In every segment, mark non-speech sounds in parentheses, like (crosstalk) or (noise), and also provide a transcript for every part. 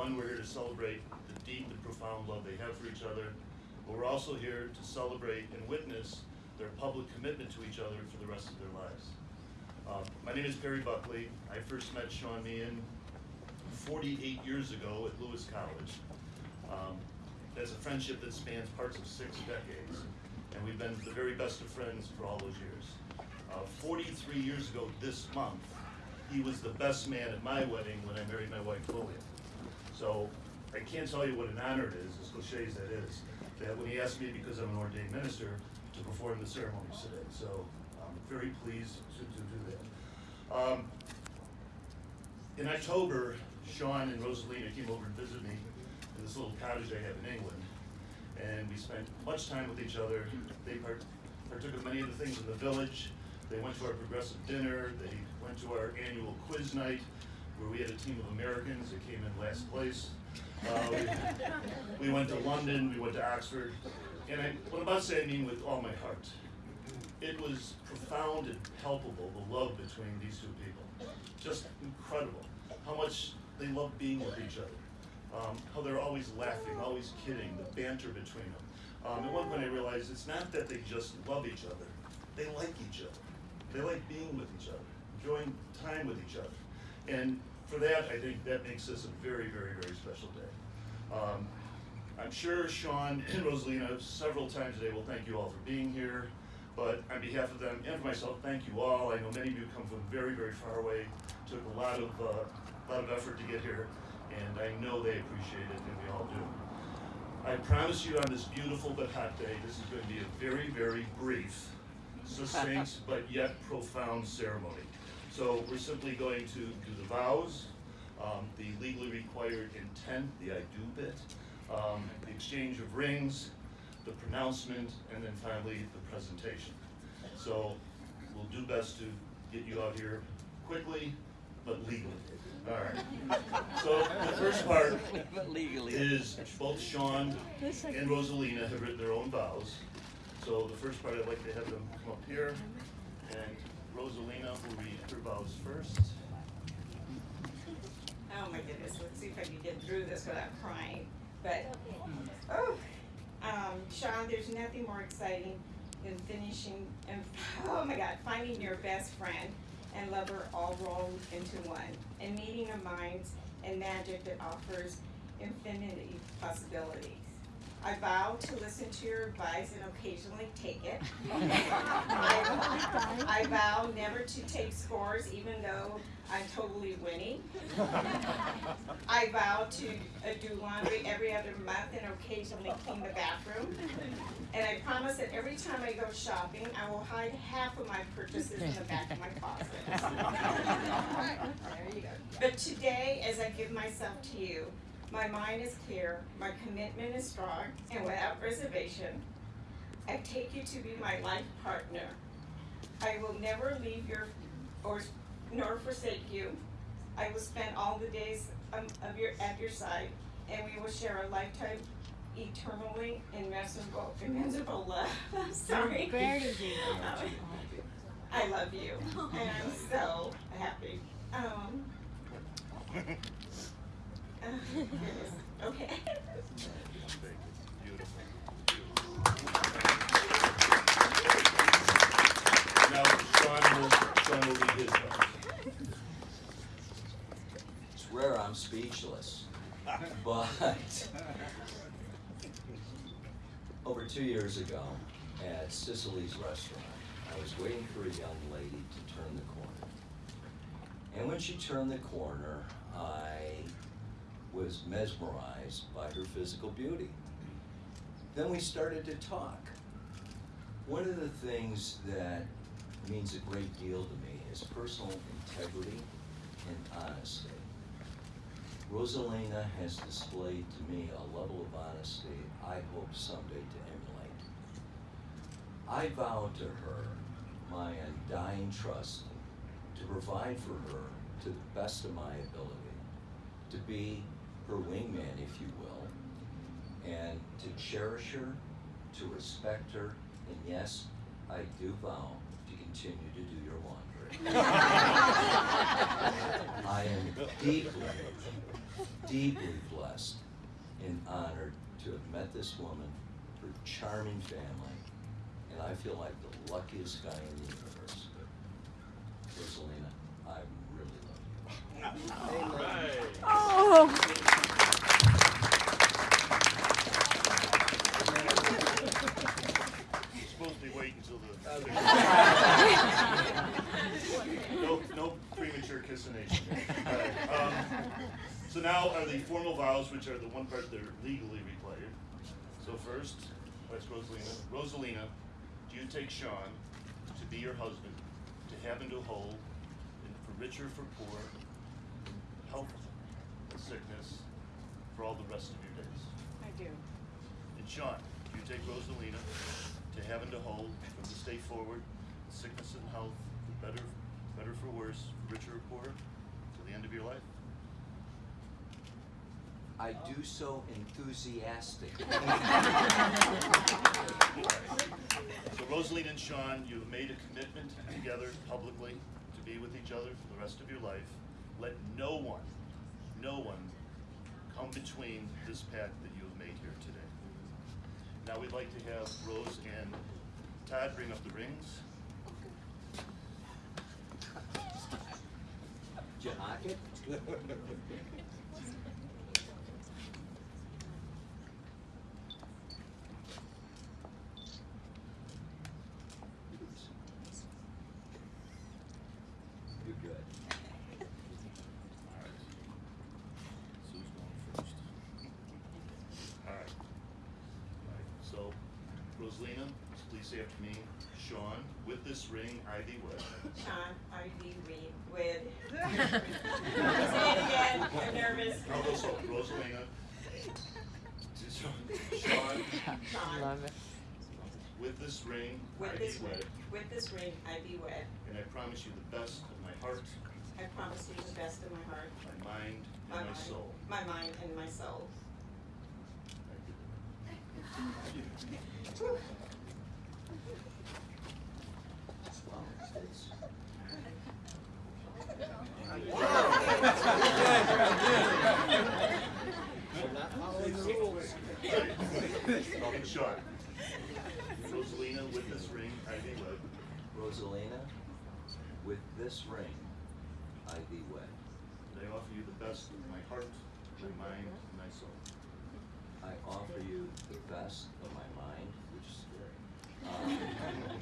One, we're here to celebrate the deep and profound love they have for each other, but we're also here to celebrate and witness their public commitment to each other for the rest of their lives. Uh, my name is Perry Buckley. I first met Sean Meehan 48 years ago at Lewis College. Um, a friendship that spans parts of six decades, and we've been the very best of friends for all those years. Uh, 43 years ago this month, he was the best man at my wedding when I married my wife Lillian. So I can't tell you what an honor it is, as cliche as that is, that when he asked me, because I'm an ordained minister, to perform the ceremonies today. So I'm very pleased to, to do that. Um, in October, Sean and Rosalina came over and visited me in this little cottage I have in England. And we spent much time with each other. They part- partook of many of the things in the village. They went to our progressive dinner. They went to our annual quiz night, where we had a team of Americans that came in last place. Uh, we, we went to London, we went to Oxford. And I, what I'm about to say, I mean with all my heart. It was profound and palpable, the love between these two people. Just incredible. How much they love being with each other. Um, how they're always laughing, always kidding, the banter between them. Um, at one point I realized it's not that they just love each other, they like each other. They like being with each other, enjoying time with each other. And for that, I think that makes this a very, very, very special day. Um, I'm sure Sean and Rosalina several times today will thank you all for being here. But on behalf of them and for myself, thank you all. I know many of you come from very, very far away. Took a lot of, uh, lot of effort to get here, and I know they appreciate it, and we all do. I promise you on this beautiful but hot day, this is going to be a very, very brief, succinct, (laughs) but yet profound ceremony. So we're simply going to do the vows, um, the legally required intent, the I do bit, um, the exchange of rings, the pronouncement, and then finally the presentation. So we'll do best to get you out here quickly, but legally. All right. So the first part legally. is both Sean and Rosalina have written their own vows. So the first part, I'd like to have them come up here, and Rosalina will read her vows first. Oh my goodness, let's see if I can get through this without crying. But, oh, um, Sean, there's nothing more exciting than finishing and, (laughs) oh my God, finding your best friend and lover all rolled into one, and meeting of minds and magic that offers infinity possibilities. I vow to listen to your advice and occasionally take it. (laughs) I, vow never to take scores even though I'm totally winning. (laughs) I vow to uh, do laundry every other month and occasionally clean the bathroom. And I promise that every time I go shopping, I will hide half of my purchases in the back of my closet. There you go. But today, as I give myself to you, my mind is clear, my commitment is strong, and without reservation, I take you to be my life partner. I will never leave your, or, nor forsake you. I will spend all the days um, of your, at your side, and we will share a lifetime eternally invincible, invincible love. Sorry. (laughs) I love you, and I'm so happy. Um, (laughs) (laughs) uh, okay. Speechless. But over two years ago at Sicily's restaurant, I was waiting for a young lady to turn the corner. And when she turned the corner, I was mesmerized by her physical beauty. Then we started to talk. One of the things that means a great deal to me is personal integrity and honesty. Rosalina has displayed to me a level of honesty I hope someday to emulate. I vow to her my undying trust to provide for her to the best of my ability, to be her wingman, if you will, and to cherish her, to respect her, and yes, I do vow to continue to do your laundry. (laughs) I am deeply, deeply blessed and honored to have met this woman, her charming family, and I feel like the luckiest guy in the universe. Rosalina, I really love you. Oh. You're supposed to be waiting until the. No, no premature kissination. All right, um, So now are the formal vows, which are the one part that are legally required. So first, that's Rosalina. Rosalina, do you take Sean to be your husband, to have and to hold, and for richer, for poor, health and sickness, for all the rest of your days? I do. And Sean, do you take Rosalina to have and to hold from this day forward, sickness and health, for better, better for worse, for richer or poorer, till the end of your life? I do so enthusiastically. So Rosalina and Sean, you have made a commitment together publicly to be with each other for the rest of your life. Let no one, no one come between this pact that you have made here today. Now we'd like to have Rose and Todd bring up the rings. Did you (laughs) hock it? You're good. Alright. Sue's going first. Alright. Alright, so Rosalina, please say after me. Sean, with this ring I thee wed. Sean, I be read with. (laughs) Say it again, I'm nervous. I'll go slow. Rosalina. Sean, Sean, Love it. with this ring I with thee this ring, wed. with this ring I be wed. And I promise you the best of my heart, I promise you the best of my heart, my mind, my and my mind, soul. my mind and my soul. Okay, Sean. Rosalina, with this ring I thee wed. Rosalina, with this ring, I thee wed. And I offer you the best of my heart, my mind, and my soul. I the best of my mind, which is scary, um,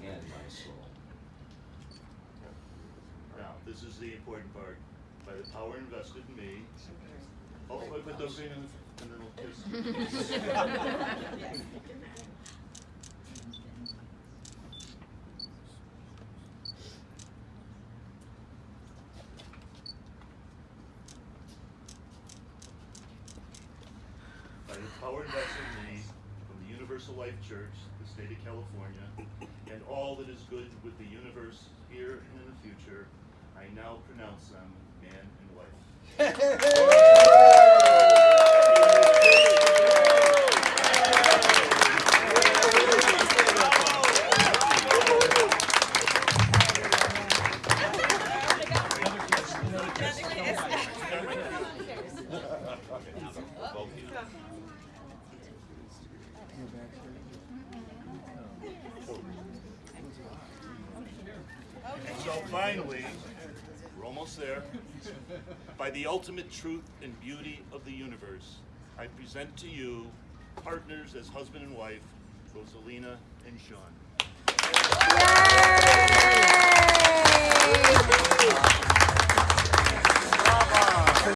and my soul. Now, this is the important part. By the power invested in me. Oh, wait, put those in, and then we'll kiss. By the power invested in me Universal Life Church, the state of California, and all that is good with the universe here and in the future, I now pronounce them man and wife. (laughs) finally, we're almost there, by the ultimate truth and beauty of the universe, I present to you partners as husband and wife, Rosalina and Sean. Yay!